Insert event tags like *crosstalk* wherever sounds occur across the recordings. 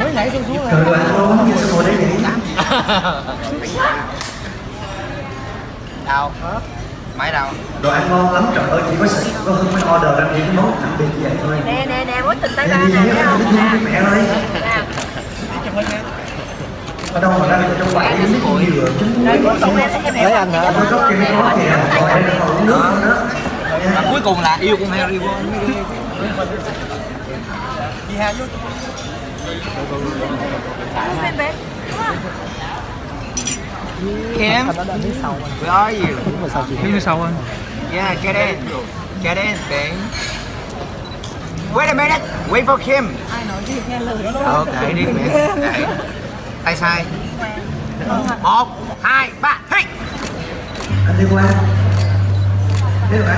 mới nãy xuống xuống Trời ơi, anh luôn, sao ngồi đây vậy? đâu máy đâu Đồ ăn ngon lắm, trời ơi, chỉ có sợ có hơn mới order ra những cái món đặc biệt như vậy thôi. Nè nè nè mối tình tay Nè, ba đi nè nhé, thấy không? đi nè. mẹ ơi. Ở đâu mà ra được trong rồi rồi cuối cùng em em Lấy anh hả? Tôi có kia có kìa, rồi đây là còn uống nước nữa đó. Và cuối cùng là yêu con heo yêu con đi heo vô Kim where are you? Phía sau anh? Yeah get in. Get in babe wait a minute. Wait for Kim. Ai nói gì nghe lời ok đi mẹ Đấy. tay sai một hai ba. Hey! Anh đi qua. Thế rồi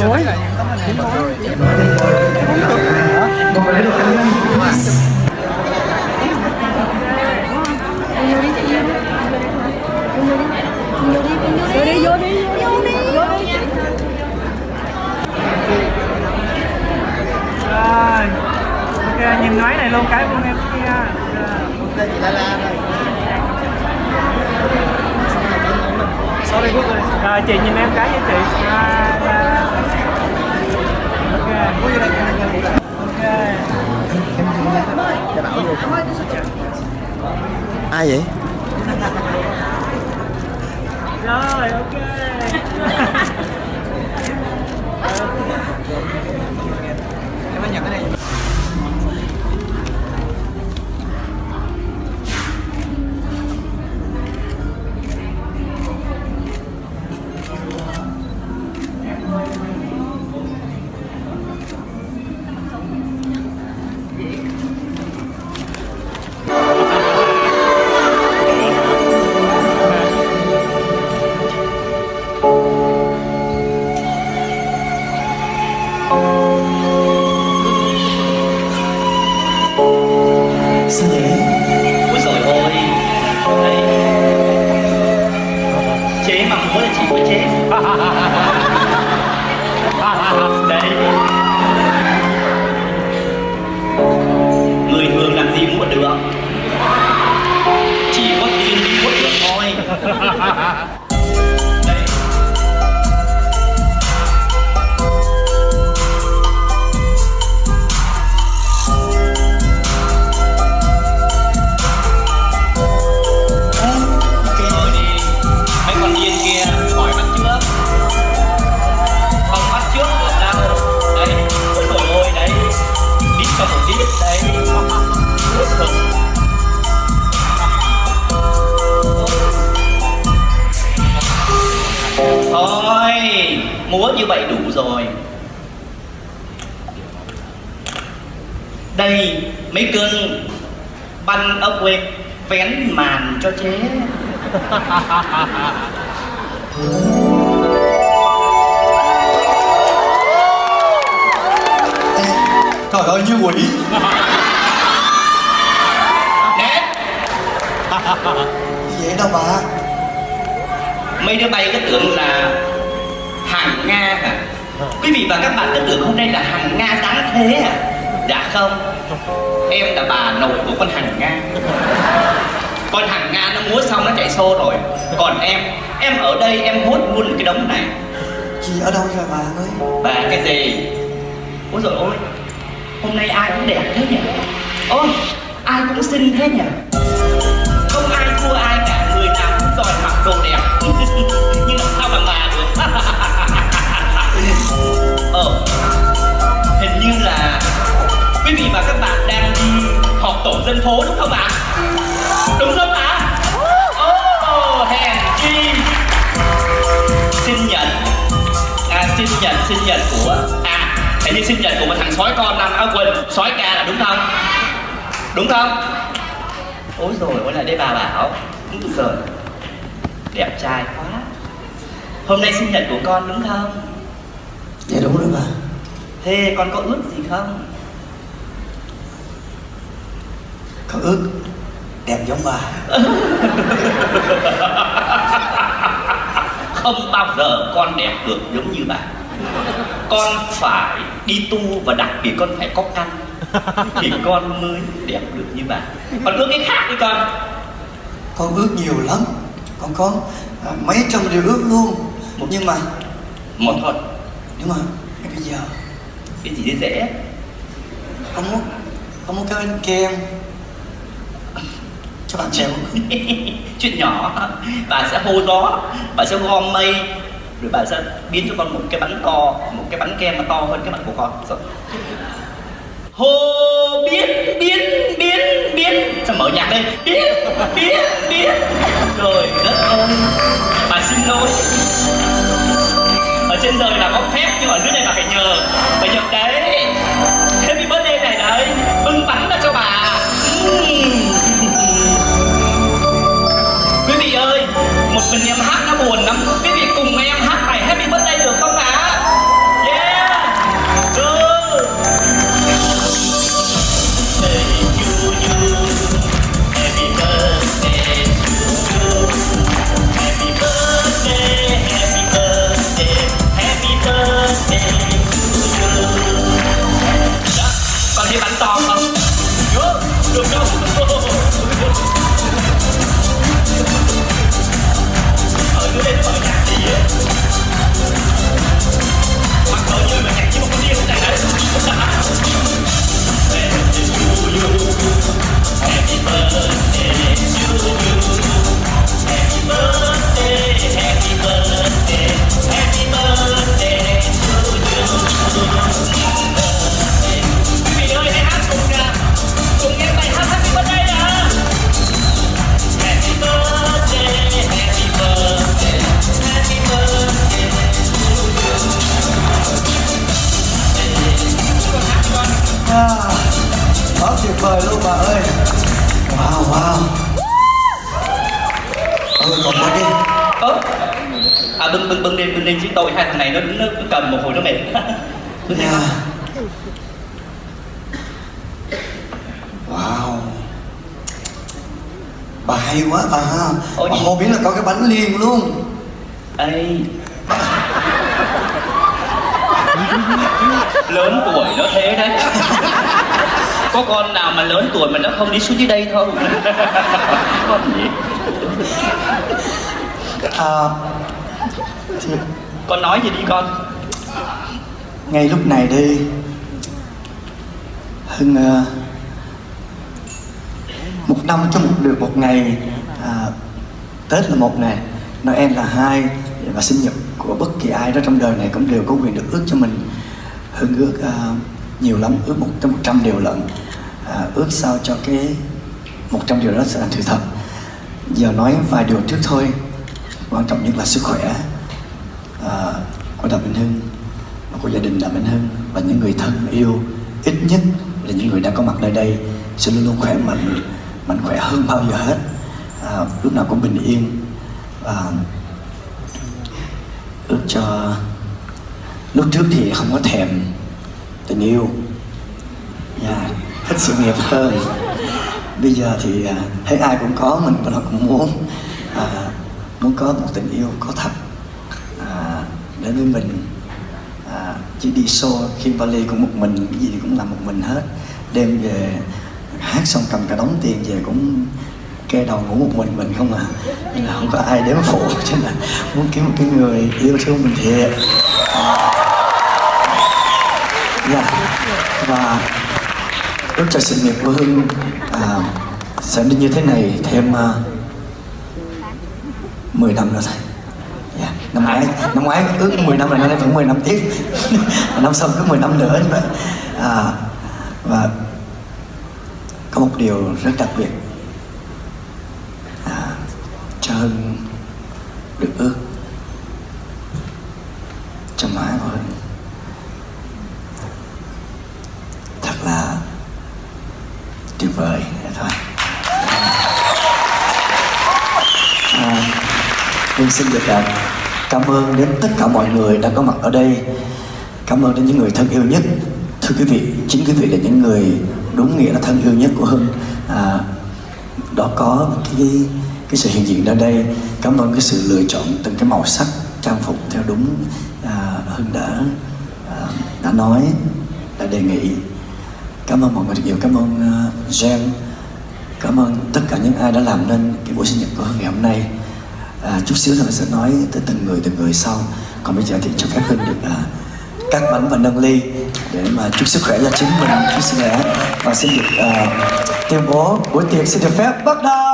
giờ thấy là những tấm hình này. Lấy đi vô đi vô đi. Rồi. Ok, nhìn ngoái này luôn cái luôn em kia. Đây chị La La đây sorry Google. Rồi chị nhìn em cái với chị. Hai, ba. Ok Có vô đây cho anh nha Ok để bảo vô Ai vậy? Rồi ok Thôi Múa như vậy đủ rồi. Đây mấy cưng Banh ốc quê Vén màn cho chế. Trời ơi, như quỷ. Nè Vậy đâu bà Mấy đứa bay cứ tưởng là hàng Nga hả? Quý vị và các bạn cứ tưởng hôm nay là hàng Nga đáng thế à? Dạ không Em là bà nội của con hàng Nga Con hàng Nga nó múa xong nó chạy xô rồi Còn em, em ở đây em hốt luôn cái đống này Chị ở đâu rồi bà ơi Bà cái gì? Ôi dồi ôi Hôm nay ai cũng đẹp thế nhỉ? Ôi, ai cũng xinh thế nhỉ? Không ai thua ai cả Người nào cũng đòi mặc đồ đẹp Ờ. Hình như là Quý vị và các bạn đang đi họp tổ dân phố đúng không ạ? Đúng không ạ? Ồ, hèn chi. Sinh nhật à, sinh nhật sinh nhật của à hình như sinh nhật của một thằng sói con năm áo quần sói ca là đúng không? Đúng không? Ôi rồi ôi lại đây bà bảo. Đúng rồi. Đẹp trai quá. Hôm nay sinh nhật của con đúng không? Dạ đúng rồi bà thế con có ước gì không? Có ước. Đẹp giống bà. *laughs* Không bao giờ con đẹp được giống như bà. Con phải đi tu và đặc biệt con phải có căn *laughs* thì con mới đẹp được như bà. Còn ước cái khác đi con. Con ước nhiều lắm. Con có mấy trăm điều ước luôn. Nhưng mà một thôi mà ngay bây giờ cái gì dễ dễ? Con muốn con muốn cái bánh kem cho bạn *laughs* con. Chuyện nhỏ. Bà sẽ hô gió bà sẽ gom mây rồi bà sẽ biến cho con một cái bánh to một cái bánh kem mà to hơn cái bánh của con. Rồi. hô biến biến biến biến. Sao mở nhạc lên biến biến biến. Rồi đất ơi. Bà xin lỗi trên đời là có phép nhưng ở dưới đây là phải nhờ. À, quá tuyệt vời luôn bà ơi. Wow wow. Ơi còn một đi. À bưng bưng bưng đi bưng đi chứ tội hai thằng này nó nó cứ cầm một hồi nó mệt. *laughs* Bưng đi wow. Bà hay quá bà ha. Ôi. Bà hô biến là có cái bánh liền luôn. Ê Lớn tuổi nó thế đấy. Có con nào mà lớn tuổi mà nó không đi xuống dưới đây không? Con gì? À, thì Con nói gì đi con? ngay lúc này đi hưng ờ, một năm cho một được một ngày à, tết là một ngày noel là hai và sinh nhật của bất kỳ ai đó trong đời này cũng đều có quyền được ước cho mình. Hưng ước uh, nhiều lắm ước một trăm một trăm điều lận uh, ước sao cho cái một trăm điều đó sẽ thành sự thật. Giờ nói vài điều trước thôi quan trọng nhất là sức khỏe uh, của Đàm Minh Hưng và của gia đình Đàm Minh Hưng và những người thân yêu ít nhất là những người đang có mặt nơi đây sẽ luôn luôn khỏe mạnh mạnh khỏe hơn bao giờ hết. À, lúc nào cũng bình yên và ước cho lúc trước thì không có thèm tình yêu. Yeah, thích sự nghiệp hơn. Bây giờ thì à, thấy ai cũng có mình bắt đầu cũng muốn à, muốn có một tình yêu có thật. À, đến với mình à, chỉ đi show khi vali cũng một mình cái gì thì cũng làm một mình hết. Đêm về hát xong cầm cả đống tiền về cũng kê đầu ngủ một mình mình không à. Nên là không có ai đếm phụ *laughs* cho nên là muốn kiếm một cái người yêu thương mình thiệt. Dạ. Và lúc cho sự nghiệp của Hưng à, sẽ đi như thế này thêm à, uh, 10 năm nữa thôi. Dạ. năm ngoái năm ngoái ước 10 năm là năm nay vẫn 10 năm tiếp. *laughs* Năm sau cứ 10 năm nữa như vậy à, và có một điều rất đặc biệt à, cho Hưng được ước cho má của Hưng thật là tuyệt vời Thế thôi à, Hương xin được à, cảm ơn đến tất cả mọi người đã có mặt ở đây. Cảm ơn đến những người thân yêu nhất. Thưa quý vị, chính quý vị là những người đúng nghĩa là thân yêu nhất của Hưng. À, Đó có cái, cái sự hiện diện ở đây. Cảm ơn cái sự lựa chọn từng cái màu sắc trang phục theo đúng à, Hưng đã à, đã nói đã đề nghị. Cảm ơn mọi người rất nhiều. Cảm ơn à, uh, Jen cảm ơn tất cả những ai đã làm nên cái buổi sinh nhật của Hưng ngày hôm nay à, chút xíu nữa sẽ nói tới từng người từng người sau. Còn bây giờ thì cho phép Hưng được à, cắt bánh và nâng ly để mà chúc sức khỏe cho chính mình. Chúc sức khỏe. Và xin được à, tuyên bố buổi tiệc xin được phép bắt đầu.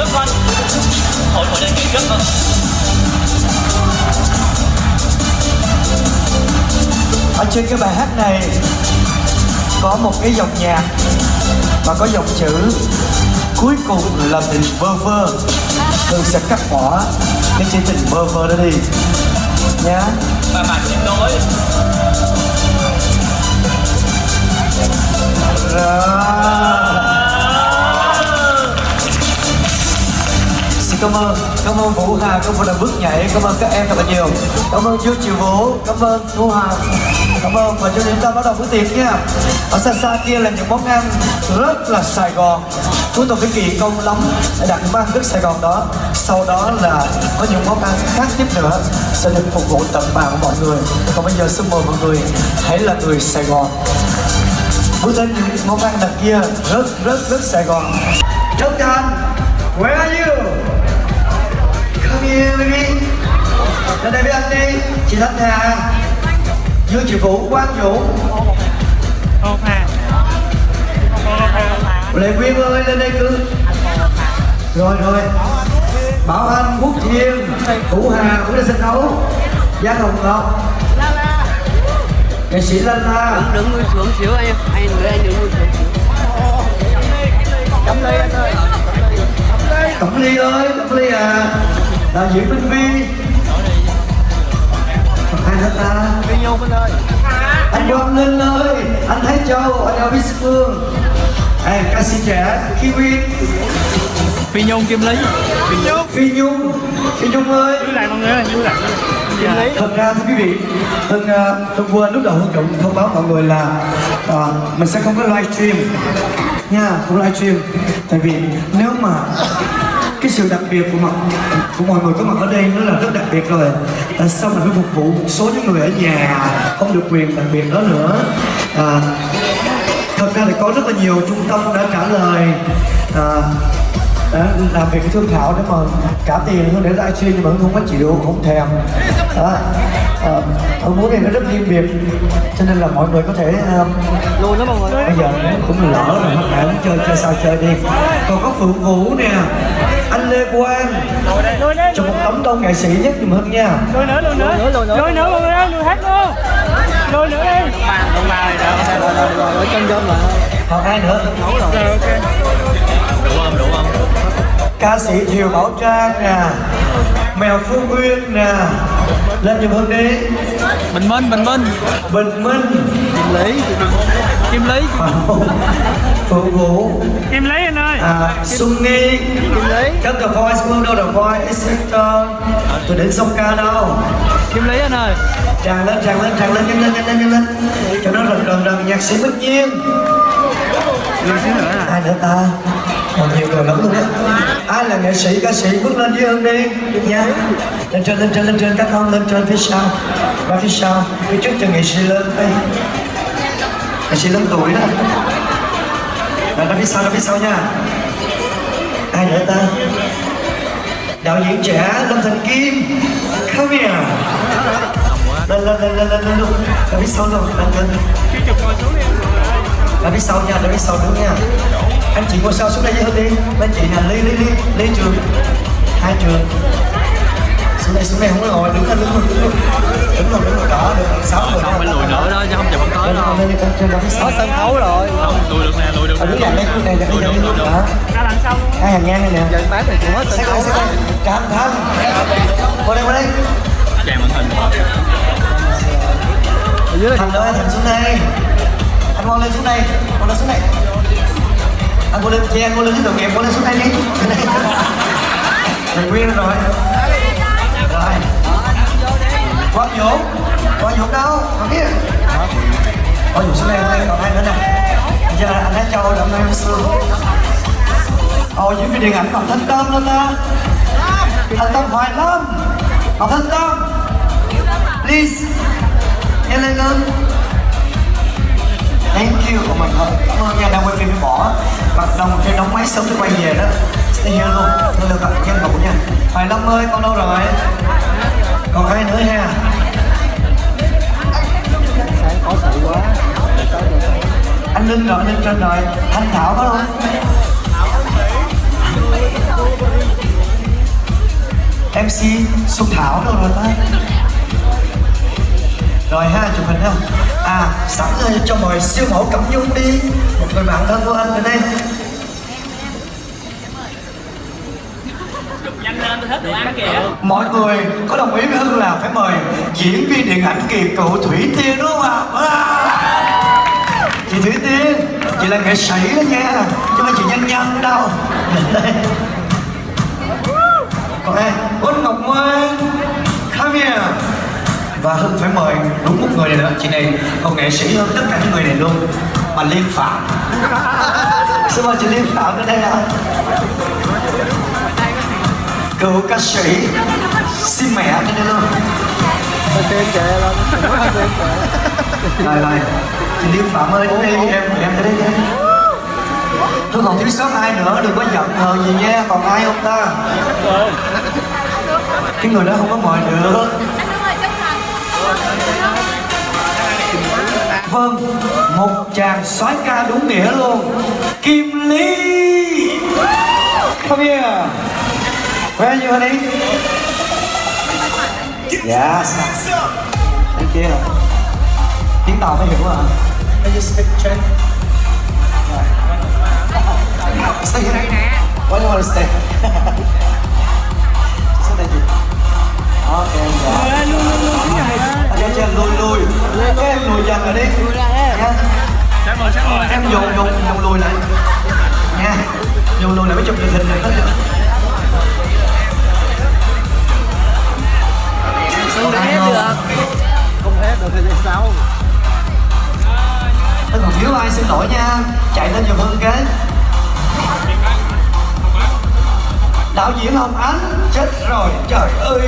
Trước con thổi thổi lên cây trước con ở trên cái bài hát này có một cái dòng nhạc và có dòng chữ cuối cùng là tình vơ vơ. Hương sẽ cắt bỏ cái chữ tình vơ vơ đó đi. Nhá. Và bạn xin lỗi. Xin cảm ơn, cảm ơn Vũ Hà, cảm ơn là bước nhảy, cảm ơn các em thật là nhiều. Cảm ơn Dương triệu Vũ, cảm ơn Thu Hà. Cảm ơn và cho đến ta bắt đầu bữa tiệc nha. Ở xa xa kia là những món ăn rất là Sài Gòn. Chúng tôi phải kỳ công lắm để đặt mang nước Sài Gòn đó. Sau đó là có những món ăn khác tiếp nữa sẽ được phục vụ tận bàn của mọi người. Còn bây giờ xin mời mọi người hãy là người Sài Gòn. Bước đến những món ăn đặc kia rất rất rất Sài Gòn. Lên đây với anh đi. Chị Thanh Hà. Dương Chị Vũ, Quang Vũ. Lệ Quyên ơi lên đây cứ. Rồi rồi. Bảo Anh, Quốc Thiên Vũ Hà cũng lên sân khấu Giang Hồng Ngọc. Nghệ sĩ Lan La Đứng ngồi xuống xíu anh Anh người anh đứng ngồi xuống Cắm ly anh ơi. Cẩm Ly ơi, Cẩm Ly à. Đạo diễn Minh Vi ai nữa ta. Phi Nhung anh ơi anh Quang Linh ơi anh Thái Châu anh Elvis Phương. À, ca sĩ trẻ Kiwi. Phi nhung kim lý. Phi Nhung. Phi Nhung. Phi Nhung ơi. Lưu lại mọi người ơi lại Kim Lý thật ra thưa quý vị Hưng uh, Hưng quên lúc đầu Hưng Trọng thông báo mọi người là uh, mình sẽ không có livestream nha không livestream tại vì nếu mà cái sự đặc biệt của mọi của mọi người có mặt ở đây nó là rất đặc biệt rồi. Tại sao mình phải phục vụ một số những người ở nhà không được quyền đặc biệt đó nữa. À, thật ra thì có rất là nhiều trung tâm đã trả lời à, đã làm việc thương thảo để mà trả tiền hơn để livestream nhưng mà không có chịu không thèm. Đó à, Hưng muốn này nó rất riêng biệt cho nên là mọi người có thể à, Luôn đó mọi người. bây giờ cũng lỡ rồi hết bạn chơi chơi sao chơi đi. Còn có phượng vũ nè anh lê quang. Cho một tấm đông nghệ sĩ nhất giùm hưng nha. Lùi nữa lùi nữa. Lùi nữa, lùi nữa. mọi người ơi lùi hết luôn. Lùi nữa đi. Đồng bào này đâu Rồi rồi rồi chân chân rồi còn ai nữa rồi. Ok đủ không đủ không ca sĩ thiều bảo trang nè. Mèo phương uyên nè. Lên giùm hưng đi bình minh bình minh. Bình minh. Kim Lý. Kim lý. *laughs* Phượng vũ. Kim lý anh ơi. À, xuân nghi. Kim Lý. Các The Voice World đâu The Voice X Factor tôi đến sông ca đâu. Kim lý anh ơi. Tràn lên tràn lên tràn lên nhanh lên nhanh lên nhanh lên. Cho nó rần rần rần nhạc sĩ bích nhiên. Ai nữa ta còn nhiều người lắm luôn á. Ai là nghệ sĩ ca sĩ bước lên với hương đi? Được nha lên trên lên trên lên trên các con lên trên phía sau. Và phía sau phía trước cho nghệ sĩ lên. Đây nghệ sĩ lớn tuổi đó. Rồi ra phía sau ra phía sau nha. Ai nữa ta? Đạo diễn trẻ lâm thành kim. Come here lên lên lên lên lên lên luôn. Ra phía sau luôn lên lên. Ra phía sau nha ra phía sau nữa nha anh chị ngồi sau xuống đây với hương đi. Mấy chị nè ly ly ly ly trường? Hai trường. Xuống đây xuống đây không có ngồi. Đứng lên đứng lên đứng lên. Đứng lên đứng lên đó được. Sáu người không phải lùi nữa đó chứ không chụp không tới đâu. lên lên trên phía sau Sân khấu rồi. Không lùi được nè lùi được đứng này đây khu này đây đây. Được lùi được. Đó. Ra đằng sau. Luôn hai hàng ngang này nè. Dân bán thì cũng hết sân khấu đây đây cam thanh qua đây qua đây. Chàng màn hình. Ở dưới thành ơi thành xuống đây. Anh ngon lên xuống đây. Ngon lên xuống đây anh cô lên che cô lên cái tội nghiệp cô lên xuống đây đi thầy nguyên rồi. Rồi. Quang dũng quang dũng đâu? Còn kia quang dũng xuống đây đây còn ai nữa nè? Giờ anh đã cho đậm em xương ồ diễn viên điện ảnh còn thanh tâm nữa ta thanh tâm hoài lâm còn thanh tâm please nhanh lên lên. Thank you. Của mình thôi Cảm ơn nha, đang quay phim bỏ Mặt đồng phim đóng máy sớm để quay về đó. Stay here luôn, thôi được tặng nhân ngủ nha. Hoài Lâm ơi, con đâu rồi? Còn ai nữa ha? sáng có sự quá Anh Linh rồi, anh Linh trên rồi. Thanh Thảo có luôn. MC Xuân Thảo đâu rồi ta? Rồi ha, chụp hình không? À, sẵn rồi cho mời siêu mẫu Cẩm Nhung đi Một người bạn thân của anh ở đây nhanh lên tôi đồ ăn kìa Mọi người có đồng ý với Hưng là phải mời diễn viên điện ảnh kỳ cựu Thủy Tiên đúng không ạ? À? Chị Thủy Tiên, chị là nghệ sĩ đó nha Chứ phải chị nhân nhân đâu Đây. Còn ai? Út Ngọc Ngoan Come here Và Hưng phải mời đúng một người này nữa. Chị này còn nghệ sĩ hơn tất cả những người này luôn. Mà Liên Phạm. *laughs* Xin mời chị Liên Phạm đến đây ạ cựu ca sĩ xin mẹ cho nên luôn. Tên kệ kệ rồi rồi chị Liêm Phạm ơi đến đây em em tới đây em Tôi còn thiếu sót ai nữa đừng có giận hờn gì nha. Còn ai không ta? Cái người đó không có mời được vâng một chàng soái ca đúng nghĩa luôn Kim Lý come here where are you honey yes thank you tiếng tàu mới hiểu à Can you speak Czech? Stay here. Why do you want to stay? *laughs* Just đây chị. Okay, yeah. Em lùi lùi. Các em lùi dần rồi đi. Nha. Sáng mời, sáng mời. Em dùng dùng dùng lùi lại. Nha. Dùng lùi lại mới chụp được hình này. Không ép được. Không ép được thì tại sao Anh còn thiếu ai xin lỗi nha Chạy lên giùm Hưng cái Đạo diễn Hồng Ánh Chết rồi trời ơi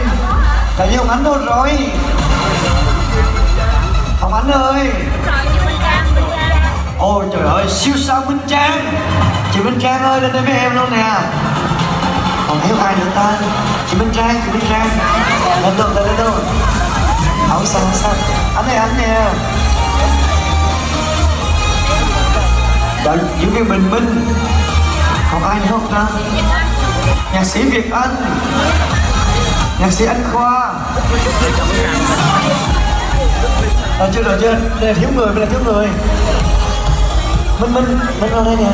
Đạo diễn Hồng Ánh đâu rồi ơi Ôi trời ơi siêu sao Minh Trang. Chị Minh Trang ơi lên đây với em luôn nè. Còn thiếu ai nữa ta? Chị Minh Trang, chị Minh Trang. Lên luôn, lên luôn. Không sao, không sao. Anh ơi, anh nè. Đạo diễn viên Bình Minh. Còn ai nữa không ta? Nhạc sĩ Việt Anh. Nhạc sĩ Anh Khoa à, chưa rồi chưa. Đây là thiếu người đây là thiếu người. Minh Minh Minh vào đây nè.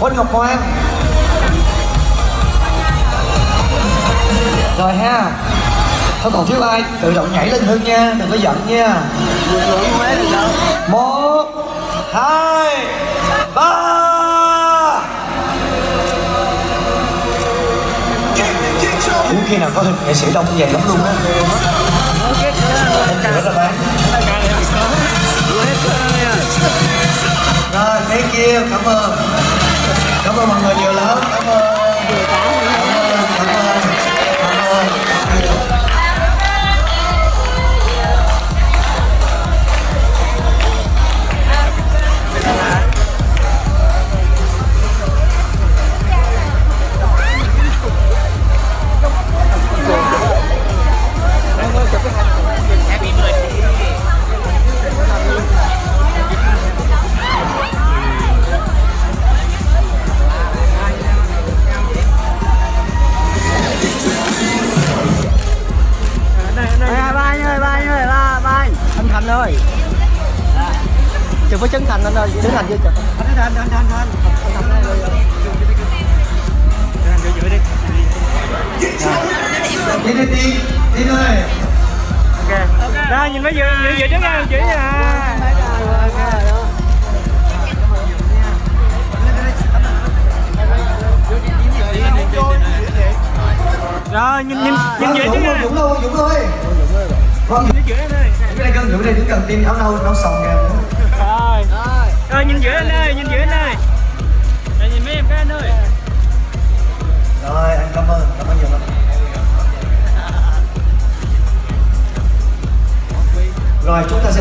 Quỳnh Ngọc Hoàng rồi ha. Thôi còn thiếu ai? Tự động nhảy lên Hưng nha đừng có giận nha. Một hai ba Hiếm khi nào có hình nghệ sĩ đông như vậy lắm luôn á. Em là bán Rồi, thank you, cảm ơn. Cảm ơn mọi người nhiều lắm, cảm ơn. đi đi đi đi thôi ok ok. Đó nhìn nó vừa vừa trước nha chỉ nha. Rồi nhìn nhìn à, nhìn dữ chứ dũng luôn dũng luôn vâng. Nhìn dữ anh ơi cái này cân dũng đây đứng cần tim áo nâu nấu sòng kìa rồi. Rồi nhìn dữ anh ơi nhìn dữ anh ơi. Rồi nhìn mấy em cái anh ơi. Rồi anh cảm ơn cảm ơn nhiều lắm. rồi chúng ta sẽ